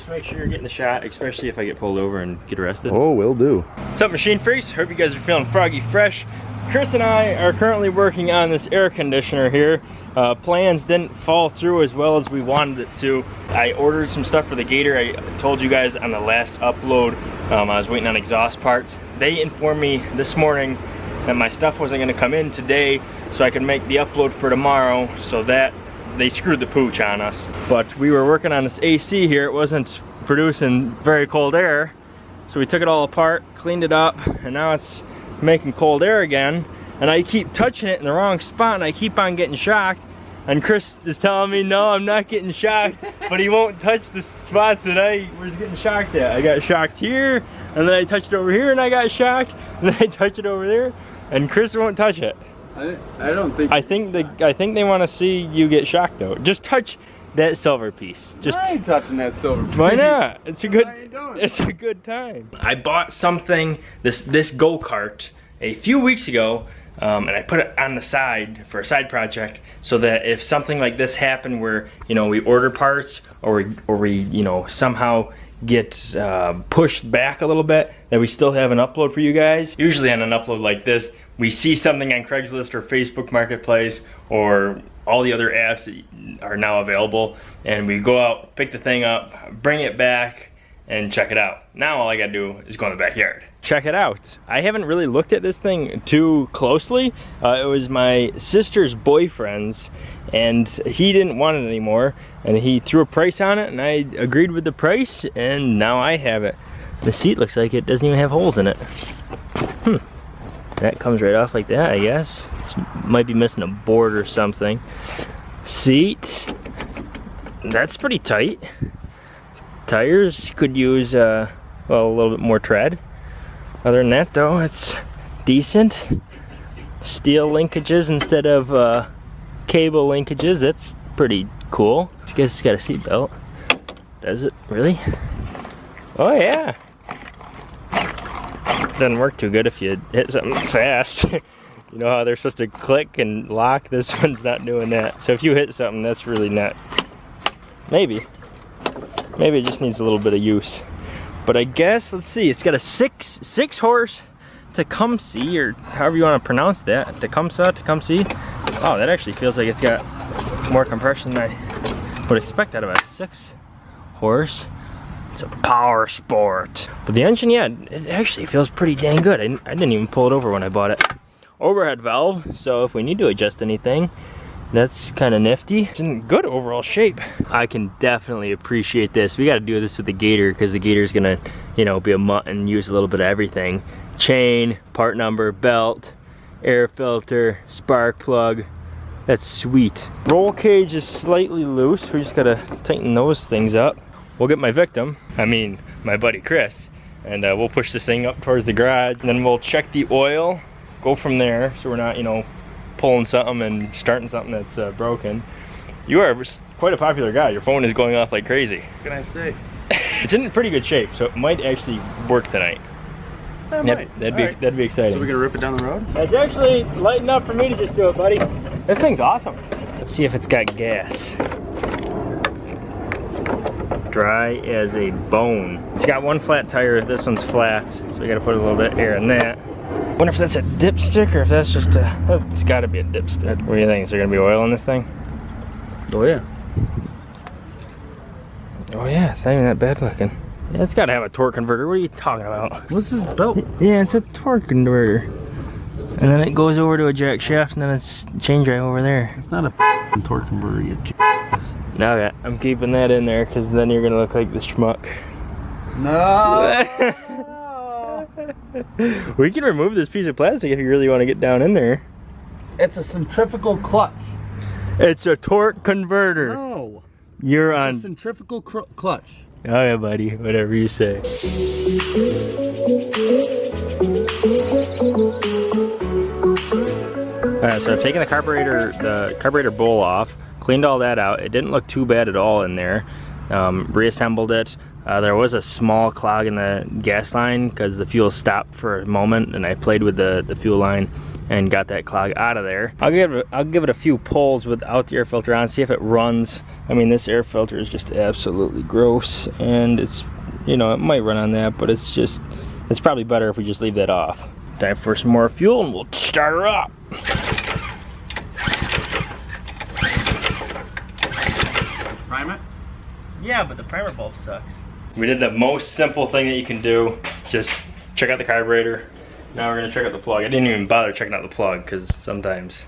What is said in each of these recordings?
just make sure you're getting the shot, especially if I get pulled over and get arrested. Oh, will do. What's up, Machine Freaks? Hope you guys are feeling froggy fresh. Chris and I are currently working on this air conditioner here. Uh, plans didn't fall through as well as we wanted it to. I ordered some stuff for the Gator. I told you guys on the last upload, um, I was waiting on exhaust parts. They informed me this morning that my stuff wasn't gonna come in today so I could make the upload for tomorrow so that they screwed the pooch on us. But we were working on this AC here. It wasn't producing very cold air. So we took it all apart, cleaned it up, and now it's making cold air again and I keep touching it in the wrong spot and I keep on getting shocked and Chris is telling me no I'm not getting shocked but he won't touch the spots that I was getting shocked at I got shocked here and then I touched it over here and I got shocked and then I touch it over there and Chris won't touch it I, I don't think I think the I think they want to see you get shocked though just touch that silver piece. Just I ain't touching that silver piece. Why not? It's a good doing? it's a good time. I bought something this this go-kart a few weeks ago um, and I put it on the side for a side project so that if something like this happened where you know we order parts or we, or we you know somehow get uh, pushed back a little bit that we still have an upload for you guys. Usually on an upload like this we see something on Craigslist or Facebook Marketplace or all the other apps that are now available and we go out, pick the thing up, bring it back and check it out. Now all I gotta do is go in the backyard. Check it out. I haven't really looked at this thing too closely. Uh, it was my sister's boyfriend's and he didn't want it anymore and he threw a price on it and I agreed with the price and now I have it. The seat looks like it doesn't even have holes in it. Hmm. That comes right off like that, I guess. This might be missing a board or something. Seat. That's pretty tight. Tires could use, uh, well, a little bit more tread. Other than that, though, it's decent. Steel linkages instead of uh, cable linkages. That's pretty cool. I guess it's got a seat belt. Does it? Really? Oh, yeah doesn't work too good if you hit something fast. you know how they're supposed to click and lock? This one's not doing that. So if you hit something, that's really not, maybe. Maybe it just needs a little bit of use. But I guess, let's see, it's got a six, six horse Tecumseh, or however you want to pronounce that. Tecumseh, Tecumseh. Oh, that actually feels like it's got more compression than I would expect out of a six horse. It's a power sport. But the engine, yeah, it actually feels pretty dang good. I, I didn't even pull it over when I bought it. Overhead valve, so if we need to adjust anything, that's kind of nifty. It's in good overall shape. I can definitely appreciate this. We got to do this with the Gator because the Gator's gonna, you know, be a mutt and use a little bit of everything. Chain, part number, belt, air filter, spark plug. That's sweet. Roll cage is slightly loose. We just gotta tighten those things up we'll get my victim, I mean my buddy Chris, and uh, we'll push this thing up towards the garage. And then we'll check the oil, go from there, so we're not, you know, pulling something and starting something that's uh, broken. You are quite a popular guy. Your phone is going off like crazy. What can I say? it's in pretty good shape, so it might actually work tonight. That that'd, that'd be right. that'd be exciting. So we're gonna rip it down the road? It's actually light enough for me to just do it, buddy. This thing's awesome. Let's see if it's got gas dry as a bone. It's got one flat tire, this one's flat, so we gotta put a little bit of air in that. wonder if that's a dipstick or if that's just a, oh, it's gotta be a dipstick. What do you think, is there gonna be oil in this thing? Oh yeah. Oh yeah, it's not even that bad looking. Yeah, it's gotta have a torque converter, what are you talking about? What's this belt? Yeah, it's a torque converter. And then it goes over to a jack shaft and then it's chain drive over there. It's not a torque converter, you okay, I'm keeping that in there because then you're gonna look like the schmuck. No. we can remove this piece of plastic if you really want to get down in there. It's a centrifugal clutch. It's a torque converter. No. You're it's on. a centrifugal clutch. Oh yeah, buddy. Whatever you say. Alright, so I've taken the carburetor, the carburetor bowl off cleaned all that out. It didn't look too bad at all in there. Um, reassembled it. Uh, there was a small clog in the gas line because the fuel stopped for a moment and I played with the, the fuel line and got that clog out of there. I'll give it, I'll give it a few pulls without the air filter on, see if it runs. I mean, this air filter is just absolutely gross and it's, you know, it might run on that, but it's just, it's probably better if we just leave that off. Time for some more fuel and we'll start her up. Prime it? Yeah, but the primer bulb sucks. We did the most simple thing that you can do. Just check out the carburetor. Now we're gonna check out the plug. I didn't even bother checking out the plug because sometimes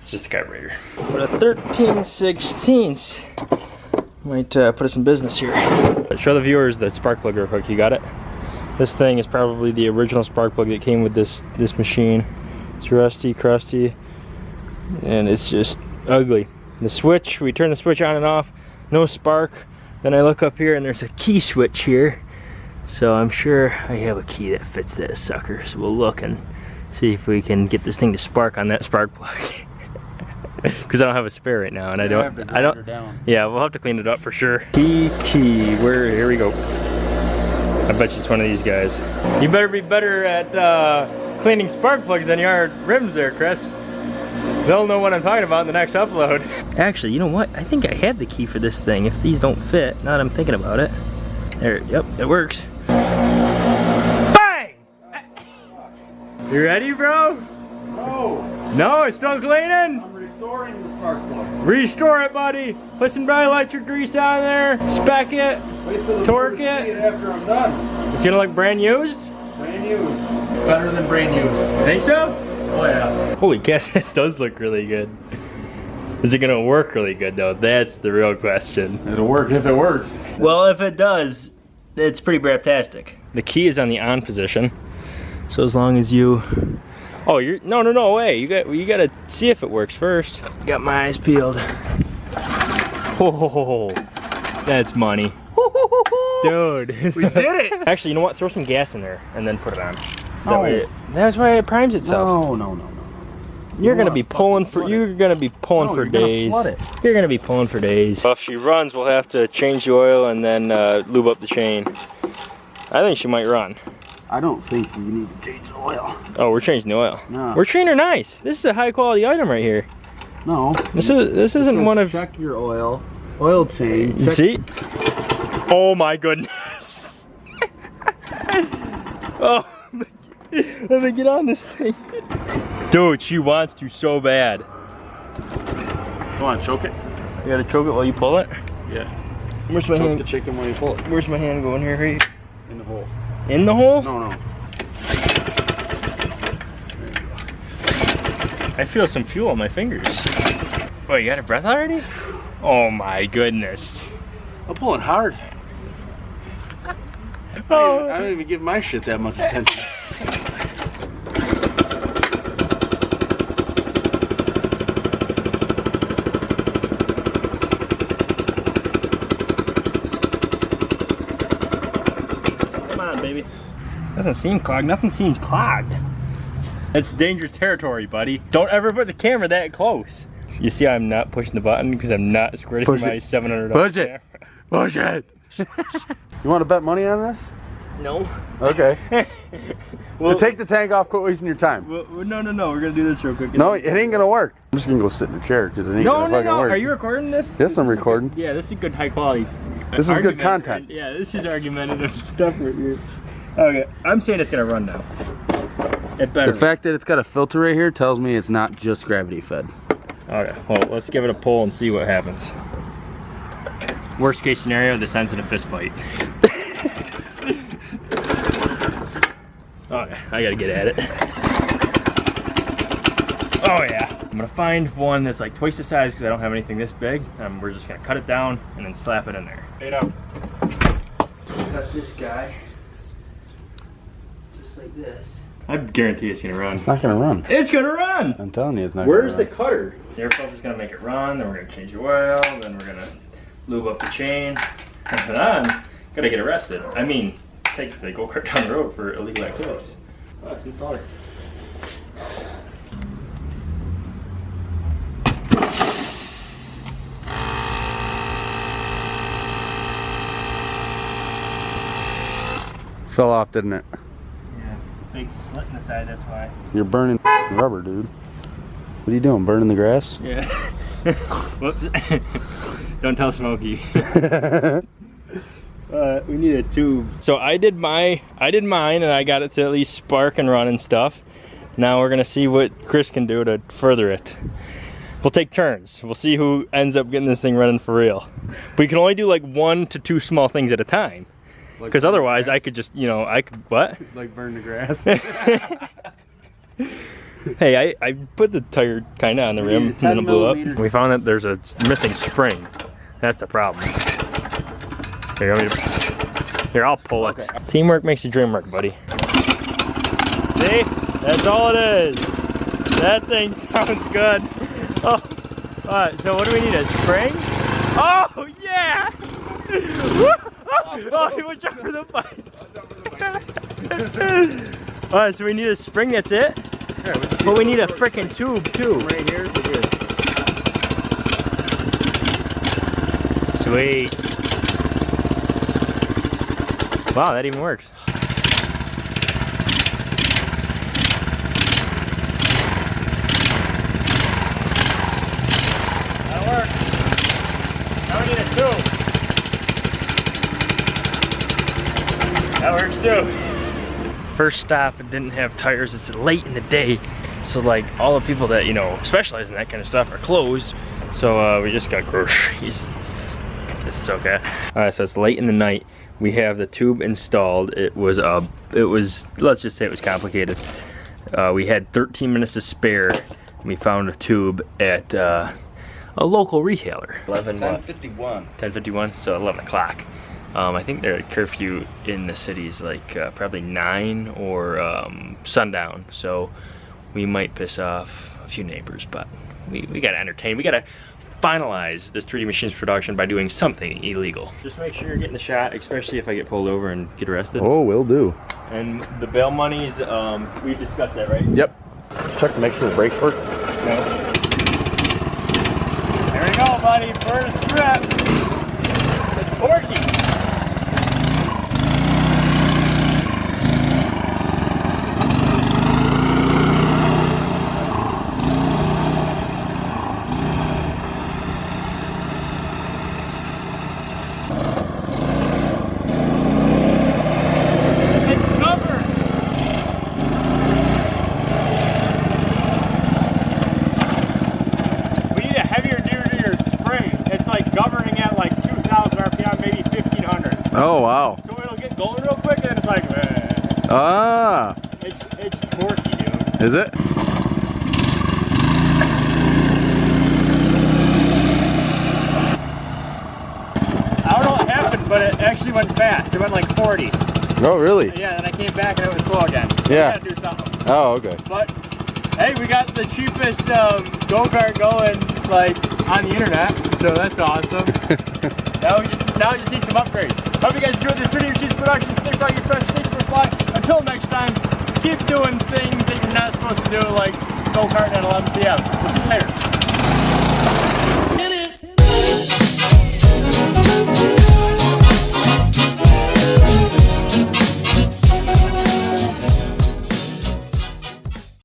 it's just the carburetor. But a 13 16 might uh, put us in business here. Show the viewers the spark plug real quick. You got it? This thing is probably the original spark plug that came with this this machine. It's rusty, crusty, and it's just ugly. The switch, we turn the switch on and off, no spark. Then I look up here and there's a key switch here. So I'm sure I have a key that fits that sucker. So we'll look and see if we can get this thing to spark on that spark plug. Because I don't have a spare right now and I don't, I don't, yeah, we'll have to clean it up for sure. Key, key, where, here we go. I bet you it's one of these guys. You better be better at uh, cleaning spark plugs than you are rims there, Chris. They'll know what I'm talking about in the next upload. Actually, you know what? I think I have the key for this thing if these don't fit, now that I'm thinking about it. There, yep, it works. Bang! You ready, bro? No! No, it's still cleaning? I'm restoring the spark plug. Restore it, buddy. Put some dielectric grease on there, spec it. Wait till the Torque viewers see it. after I'm done. It's gonna look brand used. Brand used. Better than brand used. Think so? Oh yeah. Holy guess it does look really good. Is it gonna work really good though? That's the real question. It'll work if it works. Well, if it does, it's pretty braptastic. The key is on the on position. So as long as you Oh, you're no no no way. You got you got to see if it works first. Got my eyes peeled. Oh, that's money. Dude. We did it! Actually, you know what? Throw some gas in there and then put it on. That No. way it- that's why it primes itself. No, no, no, no. You're gonna be pulling for you're gonna be pulling No, for you're gonna days. flood it. You're gonna be pulling for days. Well, if she runs, we'll have to change the oil and then uh, lube up the chain. I think she might run. I don't think you need to change the oil. Oh, we're changing the oil. No. We're treating her nice. This is a high quality item right here. No. This is this It isn't says one of check your oil. Oil change. Check- see. Oh my goodness. oh, let me get on this thing. Dude, she wants to so bad. Come on, choke it? You gotta choke it while you pull it. Yeah. Where's my Choke hand? the chicken when you pull it. Where's my hand going here? Right In the hole. in the hole? No, no. I feel some fuel on my fingers. Oh, you got a breath already? Oh my goodness. I'm pulling hard. I don't, oh. even, I Oh, don't even give my shit that much attention. come on, baby. Doesn't seem clogged. Nothing seems clogged. It's dangerous territory, buddy. Don't ever put the camera that close. You see, I'm not pushing the button because I'm not squirting Push my it. $700 Push it. Push it. you want to bet money on this? No. Okay. well, take the tank off. Quit wasting your time. well, well, no, no, no. We're gonna do this real quick. No, it ain't gonna work. I'm just gonna go sit in the chair because it ain't no, gonna no, fucking no. work. Are you recording this? Yes, I'm recording. Yeah, this is good high quality. This is good content. Yeah, this is argumentative stuff right here. Okay, I'm saying it's gonna run now. It better. The fact that it's got a filter right here tells me it's not just gravity fed. Okay, well, let's give it a pull and see what happens. Worst case scenario, this ends in a fist fight. okay, I gotta get at it. Oh yeah. I'm gonna find one that's like twice the size because I don't have anything this big. And we're just gonna cut it down and then slap it in there. Straight up. Cut this guy. Just like this. I guarantee it's gonna run. It's not gonna run. It's gonna run! I'm telling you, it's not. Where's the gonna cutter? The air filter's gonna make it run, then we're gonna change the oil, then we're gonna lube up the chain, and then gotta get arrested. I mean, take the go-kart down the road for illegal activities. Oh, it's installed. Fell off, didn't it? Yeah. big slit in the side, that's why. You're burning rubber, dude. What are you doing? Burning the grass? Yeah. Whoops. Don't tell Smokey. Uh, we need a tube. So I did my, I did mine, and I got it to at least spark and run and stuff. Now we're gonna see what Chris can do to further it. We'll take turns. We'll see who ends up getting this thing running for real. We can only do like one to two small things at a time. Like Because burn the otherwise, I could just, you know, I could what? like burn the grass. Hey, I, I put the tire kind of on the rim and then it blew up. We found that there's a missing spring. That's the problem. Here, you want me to, here, I'll pull it. Teamwork makes the dream work, buddy. See? That's all it is. That thing sounds good. Oh, all right, so what do we need, a spring? Oh, yeah! Oh, watch out for the bike. all right, so we need a spring, that's it? But we need a freaking tube too. right here. Sweet. Wow, that even works. That works. Now we need a tube. That. First stop, it didn't have tires. It's late in the day. So like all the people that, you know, specialize in that kind of stuff are closed. So uh, we just got groceries. This is okay. All right, so it's late in the night. We have the tube installed. It was uh, it was let's just say it was complicated. Uh, we had 13 minutes to spare. We found a tube at uh, a local retailer. 11 what? 1051. 10:51, so 11 o'clock. Um, I think their curfew in the city is like uh, probably nine or um, sundown. So we might piss off a few neighbors, but we, we gotta entertain. We gotta finalize this 3D Machines production by doing something illegal. Just make sure you're getting the shot, especially if I get pulled over and get arrested. Oh, will do. And the bail monies, um, we discussed that, right? Yep. Check to make sure the brakes work. No. There we go, buddy. First rep. It's Porky. It's covered. We need a heavier duty to your spring. It's like governing at like 2,000 RPM, maybe 1,500. Oh, wow. So it'll get going real quick and then it's like, eh. Ah, it's, it's torquey, dude. is it? I don't know what happened, but it actually went fast. It went like 40. Oh, really? Yeah, and I came back and it was slow again. So Yeah. I gotta do something. Oh, okay. But hey, we got the cheapest um, go-kart going like on the internet, so that's awesome. now we just now we just need some upgrades. Hope you guys enjoyed this 3D Machines production. Stay get fresh, stay super fly. Until next time, keep doing things that you're not supposed to do, like go-kart at 11 p.m. We'll see you later.